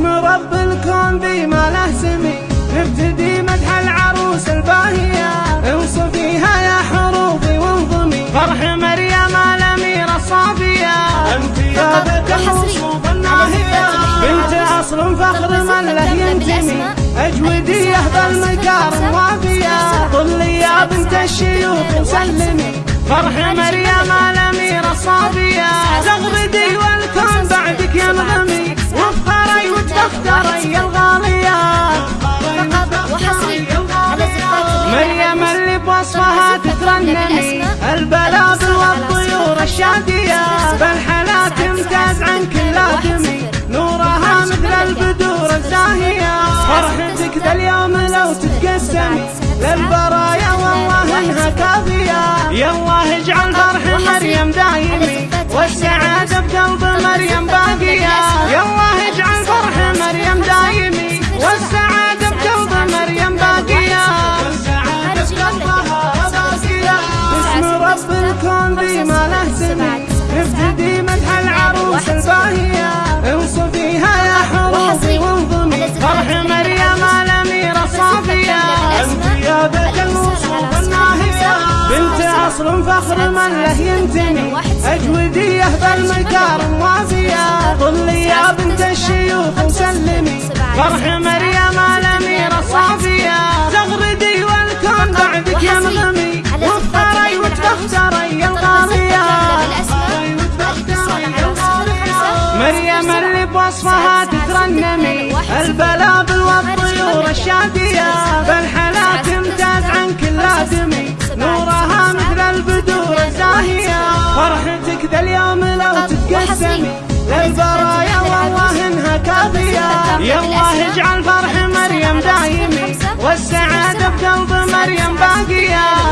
اسم رب الكون بي ما له سمي. نبتدي مدح العروس الباهية. انصفيها يا حروفي وانظمي. فرح مريم الأميرة الصافية. أنت يا بنت وصوف الناهية بنت أصل فخر من له ينتمي أجودي يهبل مقار الوافية طلي يا بنت الشيوخ وسلمي. فرح مريم الأميرة الصافية. تغردي تترنمي البلابل والطيور الشادية. بالحلا تمتاز عن كل آدمي. نورها مثل البدور الزاهية. فرحتك ذا اليوم لو تتقسمي للبرايا والله انها كافية فخر من له ينتمي أجودية بالمكارم وافية طلي يا بنت الشيوخ وسلمي فرح مريم الأميرة الصافية تغردي والكون بعدك ينغمي. وافخري وتفخري الغالية مريم اللي بوصفها تترنمي. البلابل تتقسمي للبرايا والله إنها كافية يا الله اجعل فرح مريم دايمي. والسعادة بقلب مريم باقية.